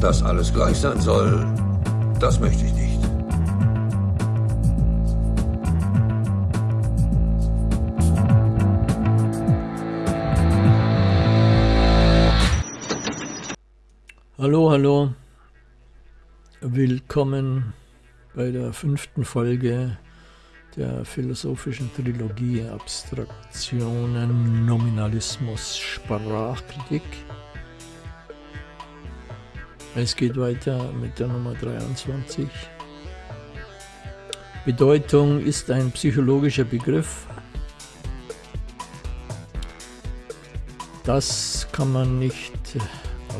Dass alles gleich sein soll, das möchte ich nicht. Hallo, hallo. Willkommen bei der fünften Folge der philosophischen Trilogie Abstraktionen, Nominalismus, Sprachkritik. Es geht weiter mit der Nummer 23. Bedeutung ist ein psychologischer Begriff. Das kann man nicht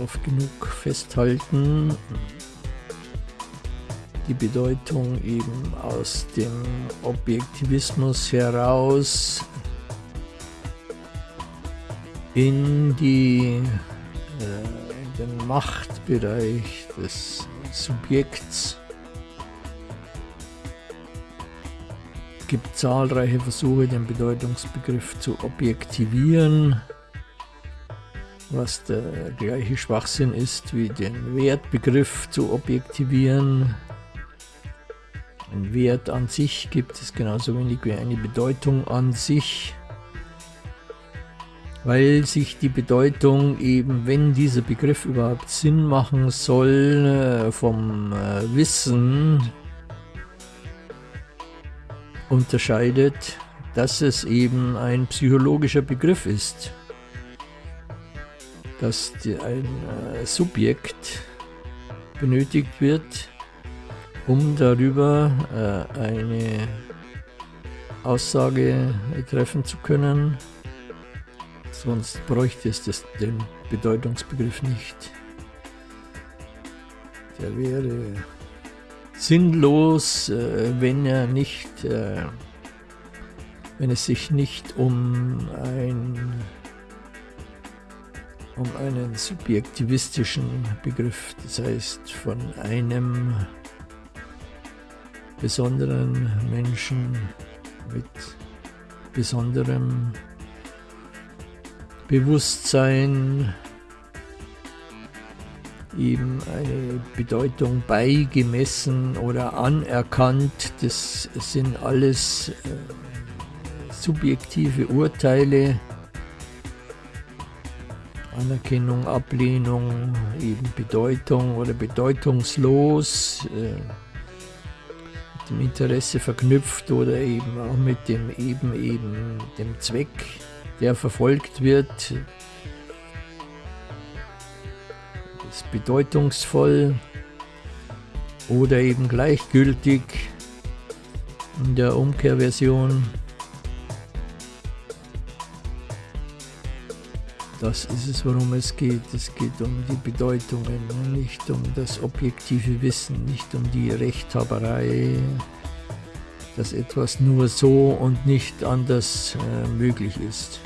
oft genug festhalten. Die Bedeutung eben aus dem Objektivismus heraus in, die, äh, in den Machtbereich des Subjekts. Es gibt zahlreiche Versuche, den Bedeutungsbegriff zu objektivieren. Was der gleiche Schwachsinn ist, wie den Wertbegriff zu objektivieren. Ein Wert an sich gibt es genauso wenig wie eine Bedeutung an sich, weil sich die Bedeutung eben, wenn dieser Begriff überhaupt Sinn machen soll, äh, vom äh, Wissen unterscheidet, dass es eben ein psychologischer Begriff ist dass ein äh, Subjekt benötigt wird, um darüber eine Aussage treffen zu können. Sonst bräuchte es den Bedeutungsbegriff nicht. Der wäre sinnlos, äh, wenn er nicht, äh, wenn es sich nicht um ein um einen subjektivistischen Begriff, das heißt von einem besonderen Menschen mit besonderem Bewusstsein ihm eine Bedeutung beigemessen oder anerkannt. Das sind alles äh, subjektive Urteile, Anerkennung, Ablehnung, eben Bedeutung oder bedeutungslos, äh, mit dem Interesse verknüpft oder eben auch mit dem eben eben dem Zweck, der verfolgt wird. ist bedeutungsvoll oder eben gleichgültig in der Umkehrversion. Das ist es, worum es geht. Es geht um die Bedeutungen, nicht um das objektive Wissen, nicht um die Rechthaberei, dass etwas nur so und nicht anders äh, möglich ist.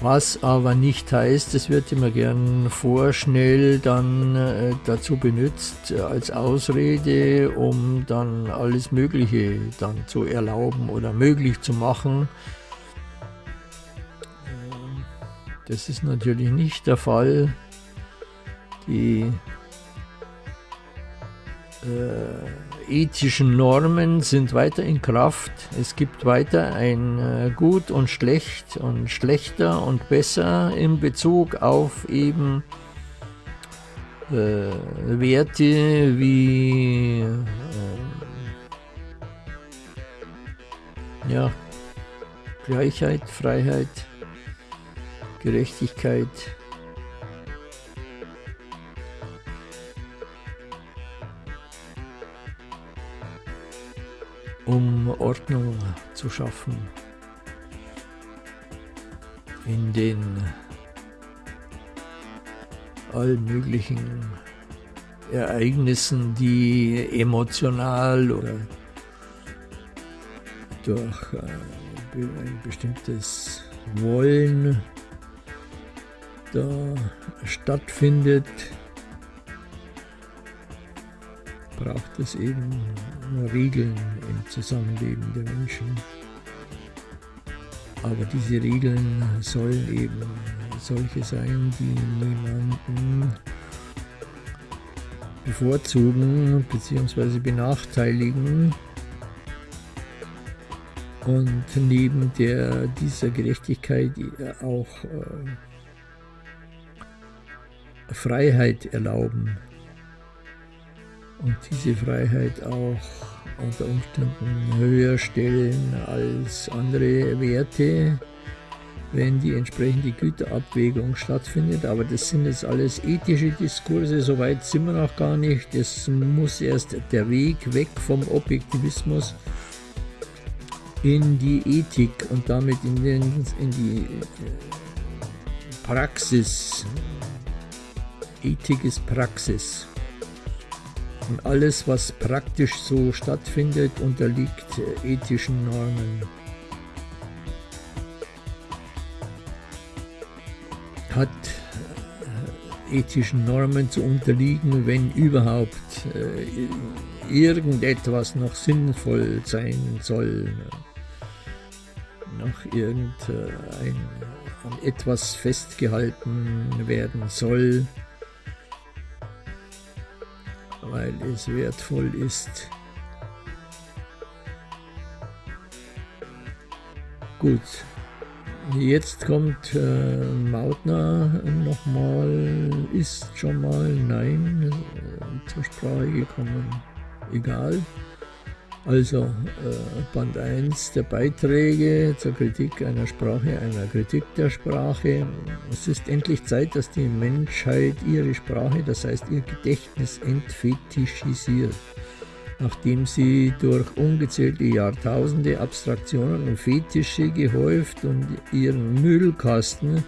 Was aber nicht heißt, es wird immer gern vorschnell dann äh, dazu benutzt äh, als Ausrede, um dann alles Mögliche dann zu erlauben oder möglich zu machen, Das ist natürlich nicht der Fall. Die äh, ethischen Normen sind weiter in Kraft. Es gibt weiter ein äh, Gut und Schlecht und Schlechter und Besser in Bezug auf eben äh, Werte wie äh, ja, Gleichheit, Freiheit, Gerechtigkeit. Ordnung zu schaffen in den allen möglichen Ereignissen, die emotional oder durch äh, ein bestimmtes Wollen da stattfindet, braucht es eben Regeln im Zusammenleben der Menschen. Aber diese Regeln sollen eben solche sein, die niemanden bevorzugen bzw. benachteiligen. Und neben der, dieser Gerechtigkeit auch äh, Freiheit erlauben. Und diese Freiheit auch unter Umständen höher stellen als andere Werte, wenn die entsprechende Güterabwägung stattfindet. Aber das sind jetzt alles ethische Diskurse, soweit sind wir noch gar nicht. Es muss erst der Weg weg vom Objektivismus in die Ethik und damit in, den, in die äh, Praxis. Ethik ist Praxis. Und alles, was praktisch so stattfindet, unterliegt äh, ethischen Normen. Hat äh, ethischen Normen zu unterliegen, wenn überhaupt äh, irgendetwas noch sinnvoll sein soll, noch irgendein an etwas festgehalten werden soll, weil es wertvoll ist. Gut, jetzt kommt äh, Mautner nochmal, ist schon mal, nein, äh, zur Sprache gekommen, egal. Also äh, Band 1 der Beiträge zur Kritik einer Sprache, einer Kritik der Sprache. Es ist endlich Zeit, dass die Menschheit ihre Sprache, das heißt ihr Gedächtnis, entfetischisiert. Nachdem sie durch ungezählte Jahrtausende Abstraktionen und Fetische gehäuft und ihren Müllkasten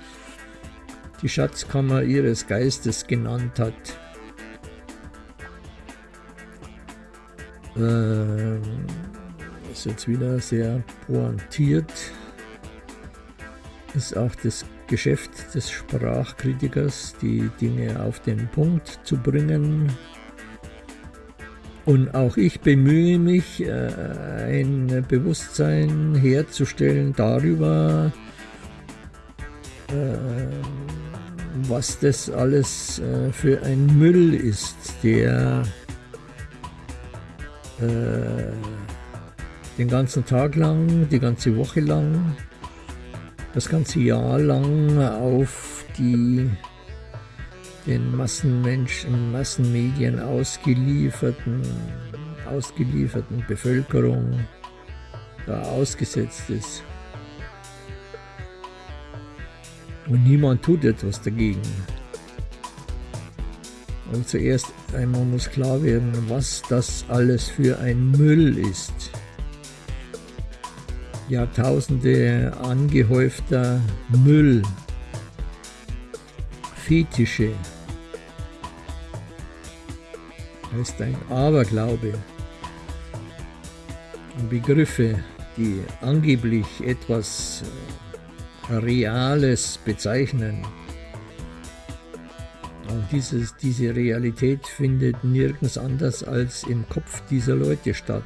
die Schatzkammer ihres Geistes genannt hat. Ähm, ist jetzt wieder sehr pointiert. Ist auch das Geschäft des Sprachkritikers, die Dinge auf den Punkt zu bringen. Und auch ich bemühe mich, äh, ein Bewusstsein herzustellen darüber, äh, was das alles äh, für ein Müll ist, der äh, den ganzen Tag lang, die ganze Woche lang, das ganze Jahr lang auf die den Massenmenschen, Massenmedien ausgelieferten, ausgelieferten Bevölkerung da ausgesetzt ist. Und niemand tut etwas dagegen. Und zuerst einmal muss klar werden, was das alles für ein Müll ist. Jahrtausende angehäufter Müll, Fetische, heißt ein Aberglaube, Begriffe, die angeblich etwas Reales bezeichnen, und dieses, diese Realität findet nirgends anders als im Kopf dieser Leute statt.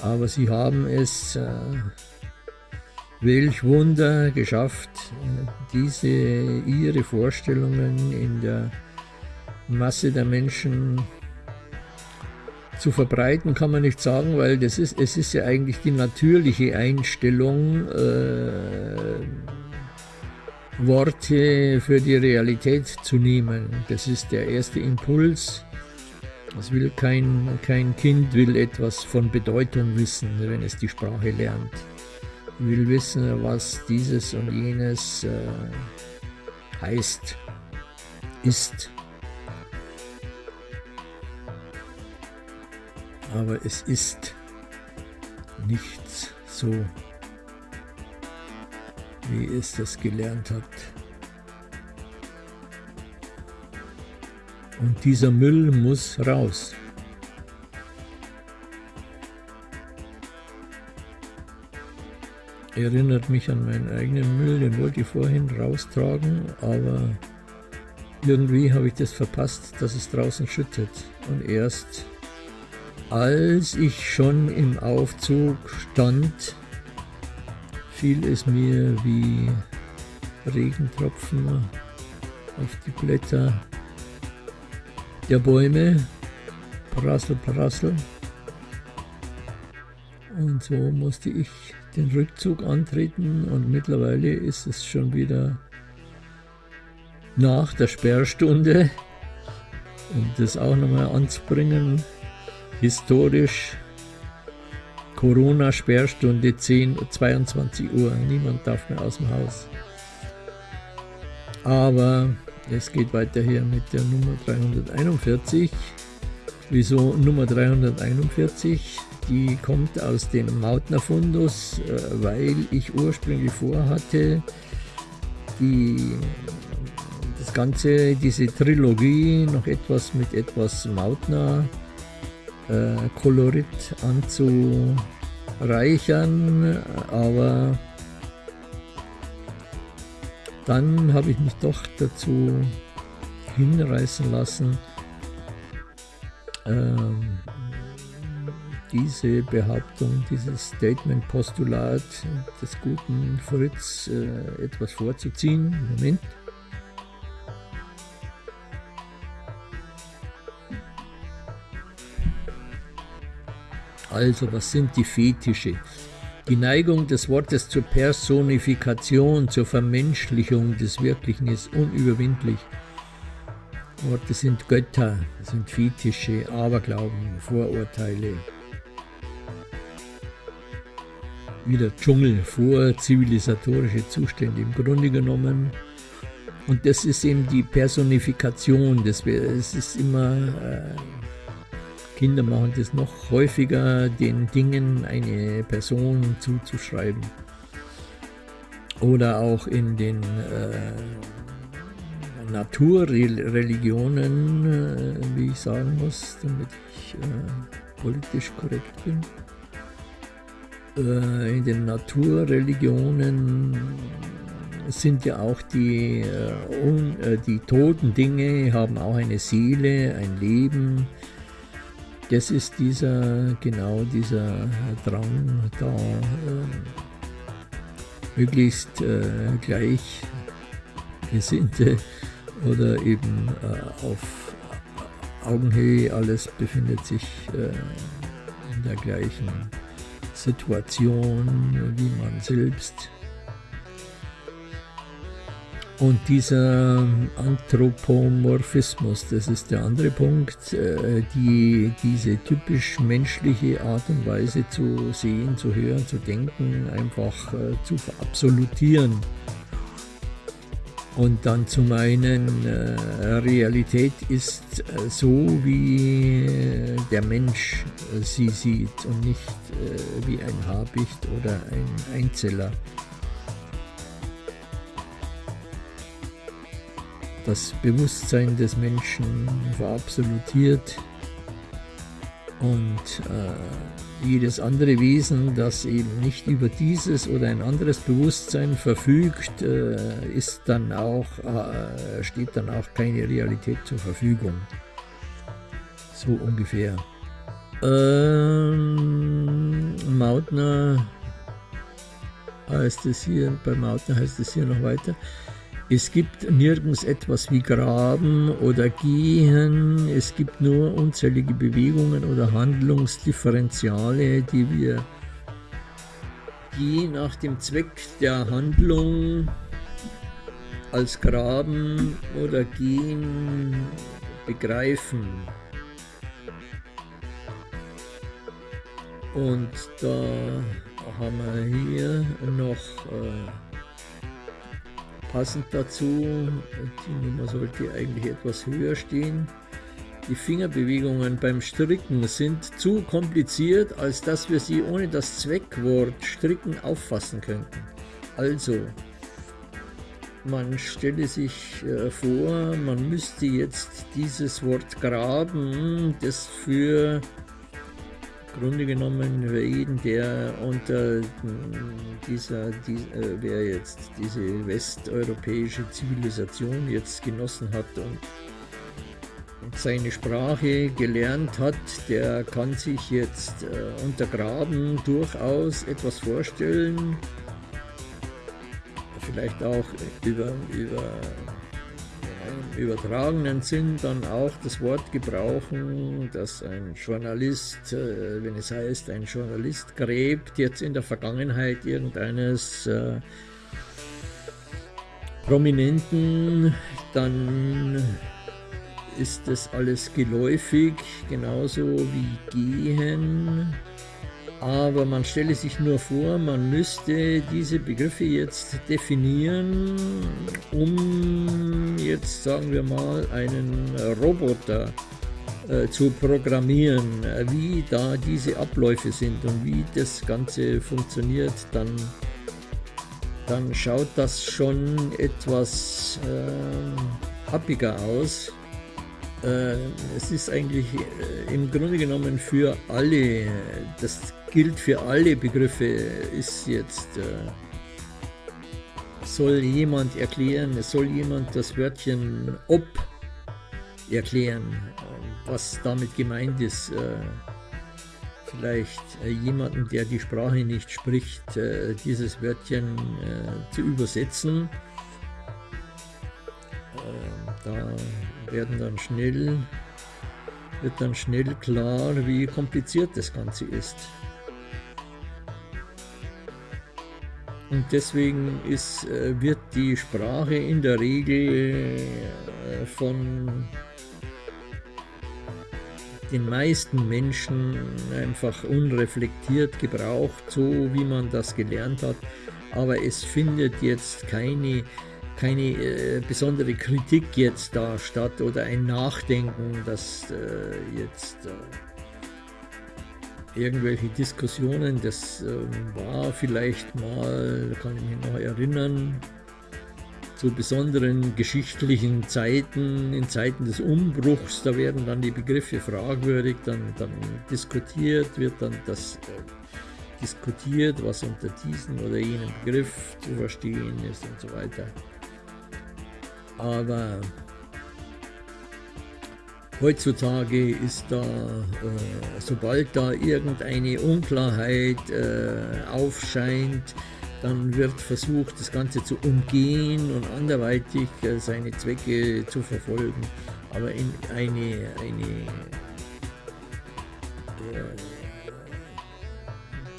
Aber sie haben es, äh, welch Wunder, geschafft, diese ihre Vorstellungen in der Masse der Menschen zu verbreiten kann man nicht sagen, weil das ist, es ist ja eigentlich die natürliche Einstellung äh, Worte für die Realität zu nehmen. Das ist der erste Impuls. Es will kein, kein Kind will etwas von Bedeutung wissen, wenn es die Sprache lernt. Will wissen, was dieses und jenes äh, heißt, ist. Aber es ist nichts so wie es das gelernt hat. Und dieser Müll muss raus. Erinnert mich an meinen eigenen Müll, den wollte ich vorhin raustragen, aber irgendwie habe ich das verpasst, dass es draußen schüttet. Und erst als ich schon im Aufzug stand, fiel es mir wie Regentropfen auf die Blätter der Bäume. Prassel, prassel. Und so musste ich den Rückzug antreten und mittlerweile ist es schon wieder nach der Sperrstunde, um das auch nochmal anzubringen, historisch Corona-Sperrstunde 10, 22 Uhr. Niemand darf mehr aus dem Haus. Aber es geht weiter hier mit der Nummer 341. Wieso Nummer 341? Die kommt aus dem Mautner Fundus, äh, weil ich ursprünglich vorhatte, die, das Ganze, diese Trilogie noch etwas mit etwas Mautner Kolorit anzureichern, aber dann habe ich mich doch dazu hinreißen lassen, ähm, diese Behauptung, dieses Statement-Postulat des guten Fritz äh, etwas vorzuziehen. Moment. Also, was sind die Fetische? Die Neigung des Wortes zur Personifikation, zur Vermenschlichung des Wirklichen ist unüberwindlich. Worte sind Götter, sind Fetische, Aberglauben, Vorurteile. Wieder Dschungel, vorzivilisatorische Zustände im Grunde genommen. Und das ist eben die Personifikation. Das, es ist immer äh, Kinder machen das noch häufiger, den Dingen eine Person zuzuschreiben. Oder auch in den äh, Naturreligionen, äh, wie ich sagen muss, damit ich äh, politisch korrekt bin. Äh, in den Naturreligionen sind ja auch die, äh, äh, die toten Dinge, haben auch eine Seele, ein Leben, das ist dieser, genau dieser Drang da, äh, möglichst äh, Gleichgesinnte oder eben äh, auf Augenhöhe, alles befindet sich äh, in der gleichen Situation wie man selbst und dieser Anthropomorphismus, das ist der andere Punkt, äh, die, diese typisch menschliche Art und Weise zu sehen, zu hören, zu denken, einfach äh, zu verabsolutieren. Und dann zu meinen, äh, Realität ist so, wie der Mensch sie sieht und nicht wie ein Habicht oder ein Einzeller. Das Bewusstsein des Menschen verabsolutiert und äh, jedes andere Wesen, das eben nicht über dieses oder ein anderes Bewusstsein verfügt, äh, ist dann auch, äh, steht dann auch keine Realität zur Verfügung. So ungefähr. Ähm, Mautner heißt es hier, bei Mautner heißt es hier noch weiter. Es gibt nirgends etwas wie Graben oder Gehen, es gibt nur unzählige Bewegungen oder Handlungsdifferenziale, die wir je nach dem Zweck der Handlung als Graben oder Gehen begreifen. Und da haben wir hier noch äh, Passend dazu, die Nummer sollte eigentlich etwas höher stehen, die Fingerbewegungen beim Stricken sind zu kompliziert, als dass wir sie ohne das Zweckwort Stricken auffassen könnten. Also, man stelle sich äh, vor, man müsste jetzt dieses Wort graben, das für Grunde genommen für jeden, der unter dieser, die, äh, wer jetzt diese westeuropäische Zivilisation jetzt genossen hat und, und seine Sprache gelernt hat, der kann sich jetzt äh, untergraben durchaus etwas vorstellen, vielleicht auch über, über im übertragenen Sinn dann auch das Wort gebrauchen, dass ein Journalist, äh, wenn es heißt, ein Journalist gräbt jetzt in der Vergangenheit irgendeines äh, Prominenten, dann ist das alles geläufig, genauso wie gehen. Aber man stelle sich nur vor, man müsste diese Begriffe jetzt definieren, um jetzt sagen wir mal einen Roboter äh, zu programmieren, wie da diese Abläufe sind und wie das Ganze funktioniert, dann, dann schaut das schon etwas äh, happiger aus. Äh, es ist eigentlich äh, im Grunde genommen für alle, das gilt für alle Begriffe, ist jetzt, äh, soll jemand erklären, soll jemand das Wörtchen ob erklären, was damit gemeint ist. Vielleicht jemanden, der die Sprache nicht spricht, dieses Wörtchen zu übersetzen. Da werden dann schnell, wird dann schnell klar, wie kompliziert das Ganze ist. Und deswegen ist, äh, wird die Sprache in der Regel äh, von den meisten Menschen einfach unreflektiert gebraucht, so wie man das gelernt hat. Aber es findet jetzt keine keine äh, besondere Kritik jetzt da statt oder ein Nachdenken, dass äh, jetzt äh, irgendwelche Diskussionen, das ähm, war vielleicht mal, kann ich mich noch erinnern, zu besonderen geschichtlichen Zeiten, in Zeiten des Umbruchs, da werden dann die Begriffe fragwürdig, dann, dann diskutiert, wird dann das äh, diskutiert, was unter diesem oder jenem Begriff zu verstehen ist und so weiter. Aber heutzutage ist da, äh, sobald da irgendeine Unklarheit äh, aufscheint, dann wird versucht, das Ganze zu umgehen und anderweitig äh, seine Zwecke zu verfolgen. Aber in eine, eine äh,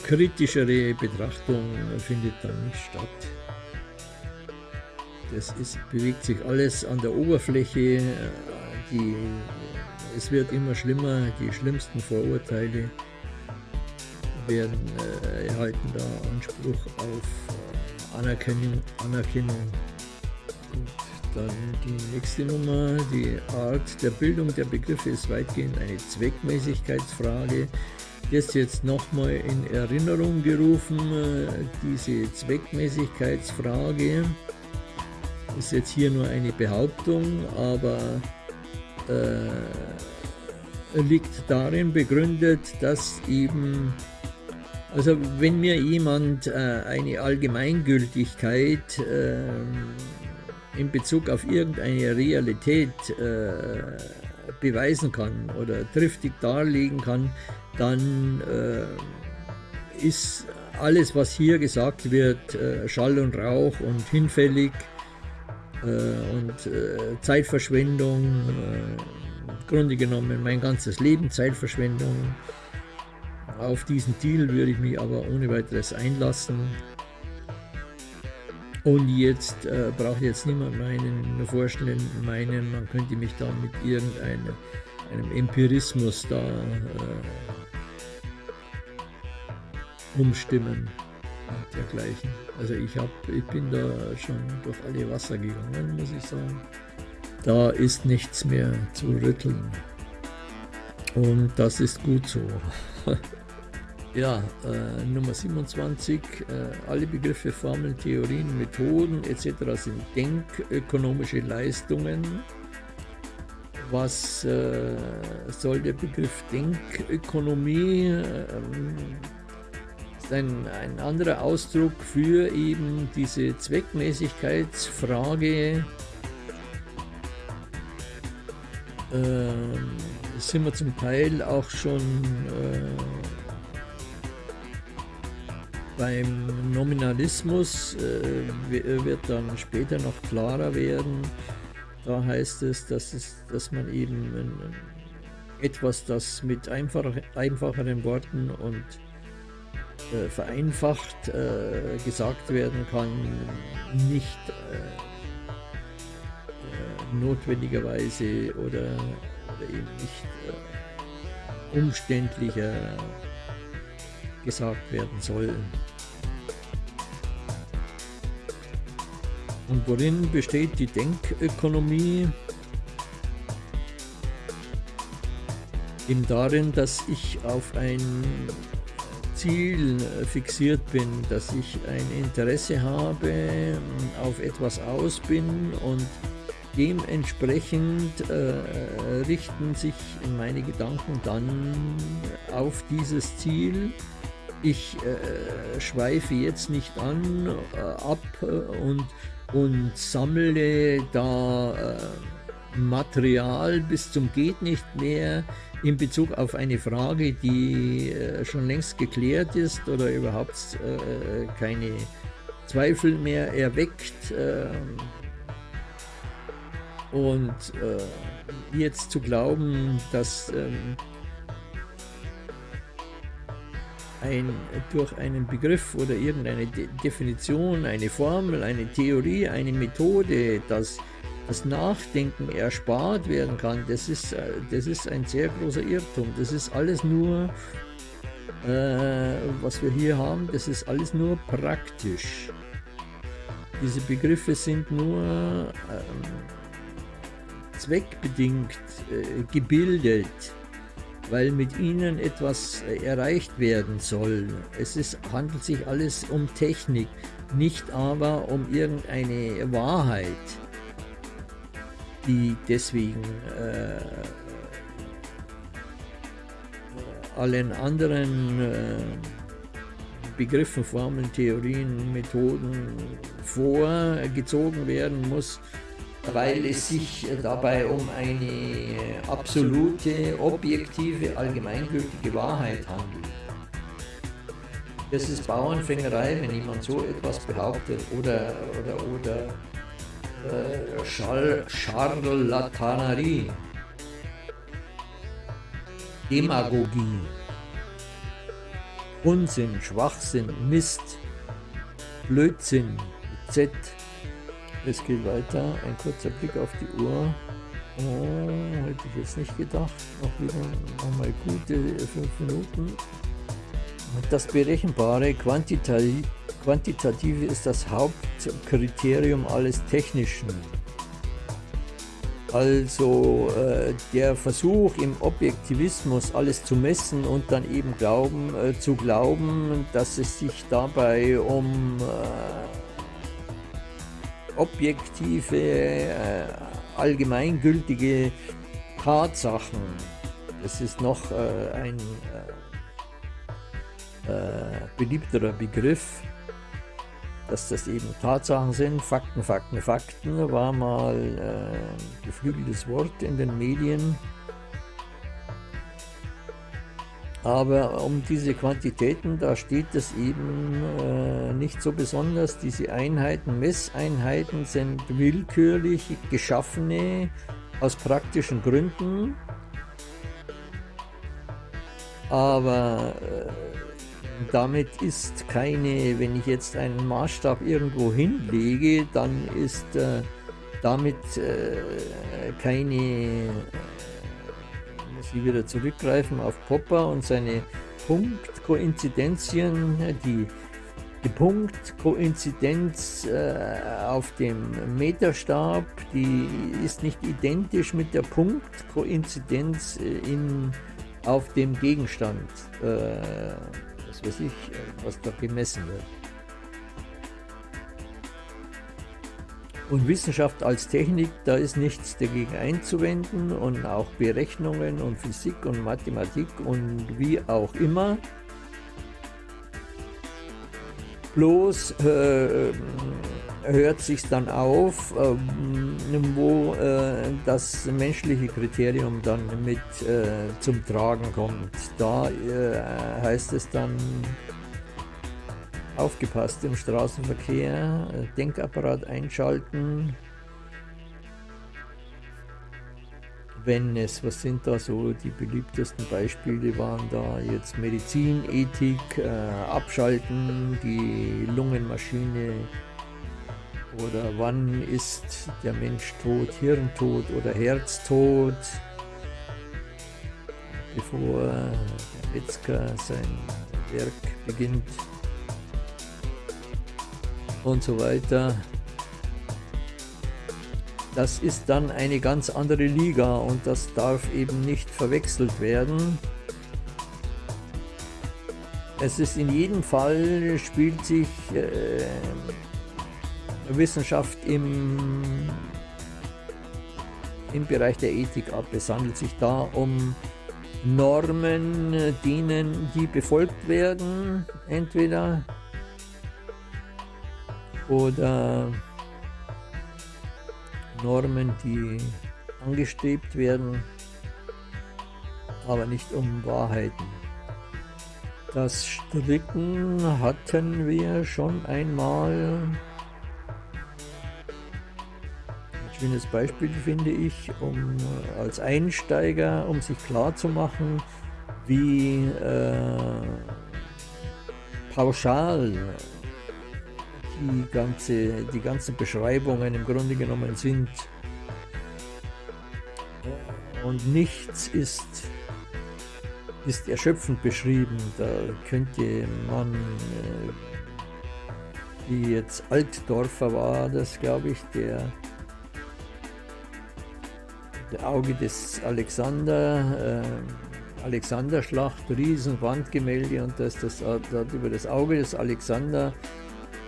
kritischere Betrachtung findet dann nicht statt. Das ist, bewegt sich alles an der Oberfläche. Die, es wird immer schlimmer. Die schlimmsten Vorurteile werden äh, erhalten da Anspruch auf äh, Anerkennung. Anerkennung. Gut, dann die nächste Nummer. Die Art der Bildung der Begriffe ist weitgehend eine Zweckmäßigkeitsfrage. Das jetzt nochmal in Erinnerung gerufen, äh, diese Zweckmäßigkeitsfrage ist jetzt hier nur eine Behauptung, aber äh, liegt darin begründet, dass eben, also wenn mir jemand äh, eine Allgemeingültigkeit äh, in Bezug auf irgendeine Realität äh, beweisen kann oder triftig darlegen kann, dann äh, ist alles, was hier gesagt wird, Schall und Rauch und hinfällig und äh, Zeitverschwendung, äh, im Grunde genommen mein ganzes Leben Zeitverschwendung. Auf diesen Deal würde ich mich aber ohne weiteres einlassen. Und jetzt äh, braucht jetzt niemand meinen, vorstellen, meinen, man könnte mich da mit irgendeinem einem Empirismus da äh, umstimmen dergleichen. Also ich, hab, ich bin da schon durch alle Wasser gegangen, muss ich sagen. Da ist nichts mehr zu rütteln. Und das ist gut so. ja, äh, Nummer 27. Äh, alle Begriffe, Formeln, Theorien, Methoden etc. sind denkökonomische Leistungen. Was äh, soll der Begriff Denkökonomie? Ähm, ein, ein anderer Ausdruck für eben diese Zweckmäßigkeitsfrage. Äh, sind wir zum Teil auch schon äh, beim Nominalismus, äh, wird dann später noch klarer werden. da heißt es, dass, es, dass man eben etwas, das mit einfach, einfacheren Worten und äh, vereinfacht äh, gesagt werden kann, nicht äh, äh notwendigerweise oder, oder eben nicht äh, umständlicher gesagt werden soll. Und worin besteht die Denkökonomie? Eben darin, dass ich auf ein Ziel fixiert bin, dass ich ein Interesse habe, auf etwas aus bin und dementsprechend äh, richten sich meine Gedanken dann auf dieses Ziel. Ich äh, schweife jetzt nicht an, äh, ab und und sammle da äh, Material bis zum geht nicht mehr in Bezug auf eine Frage, die äh, schon längst geklärt ist oder überhaupt äh, keine Zweifel mehr erweckt. Ähm, und äh, jetzt zu glauben, dass ähm, ein, durch einen Begriff oder irgendeine De Definition, eine Formel, eine Theorie, eine Methode, dass das Nachdenken erspart werden kann, das ist, äh, das ist ein sehr großer Irrtum. Das ist alles nur, äh, was wir hier haben, das ist alles nur praktisch. Diese Begriffe sind nur ähm, zweckbedingt äh, gebildet weil mit ihnen etwas äh, erreicht werden soll. Es ist, handelt sich alles um Technik, nicht aber um irgendeine Wahrheit, die deswegen äh, allen anderen äh, Begriffen, Formeln, Theorien, Methoden vorgezogen werden muss, weil es sich dabei um eine absolute, objektive, allgemeingültige Wahrheit handelt. Das ist Bauernfängerei, wenn jemand so etwas behauptet oder, oder, oder äh, Charlatanerie, Demagogie, Unsinn, Schwachsinn, Mist, Blödsinn, Z, es geht weiter. Ein kurzer Blick auf die Uhr. Oh, hätte ich jetzt nicht gedacht. Noch wieder nochmal gute fünf Minuten. Das Berechenbare, Quantitativ, Quantitative ist das Hauptkriterium alles Technischen. Also äh, der Versuch im Objektivismus alles zu messen und dann eben glauben, äh, zu glauben, dass es sich dabei um äh, objektive, äh, allgemeingültige Tatsachen. Das ist noch äh, ein äh, beliebterer Begriff, dass das eben Tatsachen sind. Fakten, Fakten, Fakten war mal äh, geflügeltes Wort in den Medien. Aber um diese Quantitäten, da steht es eben äh, nicht so besonders. Diese Einheiten, Messeinheiten sind willkürlich geschaffene aus praktischen Gründen. Aber äh, damit ist keine, wenn ich jetzt einen Maßstab irgendwo hinlege, dann ist äh, damit äh, keine sie wieder zurückgreifen auf Popper und seine Punktkoinzidenzien, die, die Punktkoinzidenz äh, auf dem Meterstab, die ist nicht identisch mit der Punktkoinzidenz äh, in, auf dem Gegenstand, äh, was weiß ich, was da gemessen wird. Und Wissenschaft als Technik, da ist nichts dagegen einzuwenden und auch Berechnungen und Physik und Mathematik und wie auch immer. Bloß äh, hört sich dann auf, äh, wo äh, das menschliche Kriterium dann mit äh, zum Tragen kommt. Da äh, heißt es dann, Aufgepasst im Straßenverkehr, Denkapparat einschalten. wenn es, was sind da so die beliebtesten Beispiele waren da jetzt Medizinethik, äh, Abschalten, die Lungenmaschine oder wann ist der Mensch tot, Hirntod oder Herztod, bevor der Metzger sein Werk beginnt und so weiter. Das ist dann eine ganz andere Liga und das darf eben nicht verwechselt werden. Es ist in jedem Fall, spielt sich äh, Wissenschaft im, im Bereich der Ethik ab. Es handelt sich da um Normen, denen, die befolgt werden, entweder oder Normen, die angestrebt werden, aber nicht um Wahrheiten. Das Stricken hatten wir schon einmal. Schönes Beispiel finde ich, um als Einsteiger, um sich klar zu machen, wie äh, pauschal die, ganze, die ganzen Beschreibungen im Grunde genommen sind. Und nichts ist, ist erschöpfend beschrieben. Da könnte man, äh, wie jetzt Altdorfer war das, glaube ich, der, der Auge des Alexander, äh, Alexanderschlacht, Riesenwandgemälde und das, das, das, über das Auge des Alexander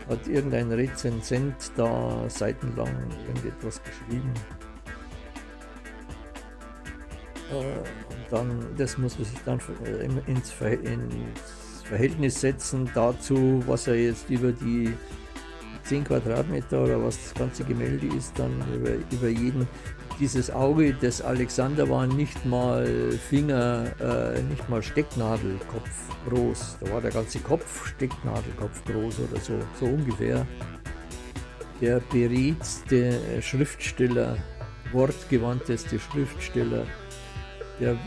hat irgendein Rezensent da seitenlang irgendetwas geschrieben. Äh, und dann, das muss man sich dann äh, ins, Verhältnis setzen dazu, was er jetzt über die 10 Quadratmeter oder was das ganze Gemälde ist, dann über, über jeden dieses Auge des Alexander war nicht mal Finger, äh, nicht mal Stecknadelkopf groß. Da war der ganze Kopf Stecknadelkopf groß oder so, so ungefähr. Der beredteste Schriftsteller, wortgewandteste Schriftsteller, der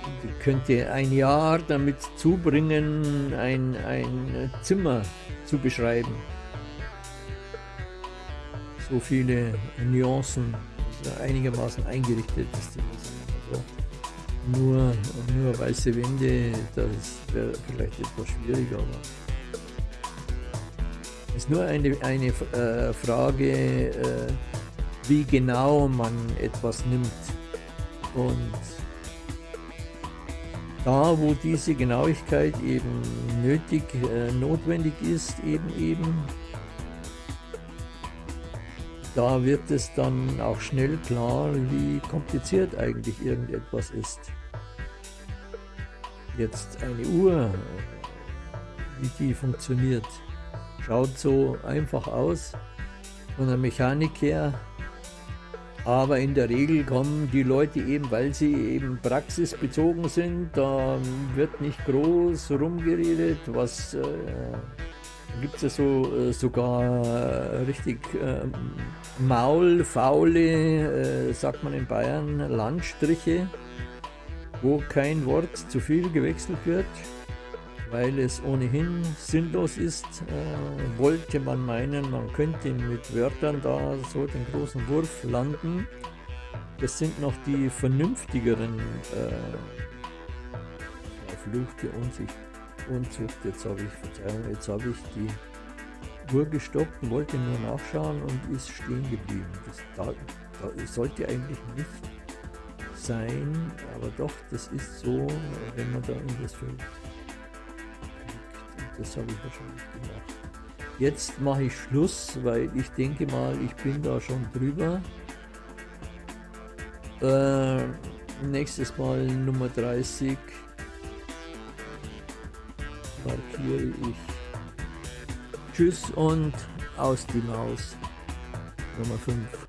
könnte ein Jahr damit zubringen, ein, ein Zimmer zu beschreiben. So viele Nuancen einigermaßen eingerichtet ist. Also nur, nur weiße Wände, das wäre vielleicht etwas schwieriger. Aber es ist nur eine, eine äh, Frage, äh, wie genau man etwas nimmt. Und da, wo diese Genauigkeit eben nötig, äh, notwendig ist, eben eben, da wird es dann auch schnell klar, wie kompliziert eigentlich irgendetwas ist. Jetzt eine Uhr, wie die funktioniert, schaut so einfach aus von der Mechanik her, aber in der Regel kommen die Leute eben, weil sie eben praxisbezogen sind, da wird nicht groß rumgeredet, was äh, gibt es ja so, äh, sogar äh, richtig äh, maulfaule, äh, sagt man in Bayern, Landstriche, wo kein Wort zu viel gewechselt wird, weil es ohnehin sinnlos ist. Äh, wollte man meinen, man könnte mit Wörtern da so den großen Wurf landen. Das sind noch die vernünftigeren äh, verfluchte Unsicht. Unzucht. Jetzt habe ich, Verzeihung, jetzt habe ich die Uhr gestoppt und wollte nur nachschauen und ist stehen geblieben. Das, da, da sollte eigentlich nicht sein, aber doch, das ist so, wenn man da in das Feld klickt. das habe ich wahrscheinlich gemacht. Jetzt mache ich Schluss, weil ich denke mal, ich bin da schon drüber. Äh, nächstes Mal Nummer 30 markiere ich. Tschüss und aus die Maus. Nummer 5.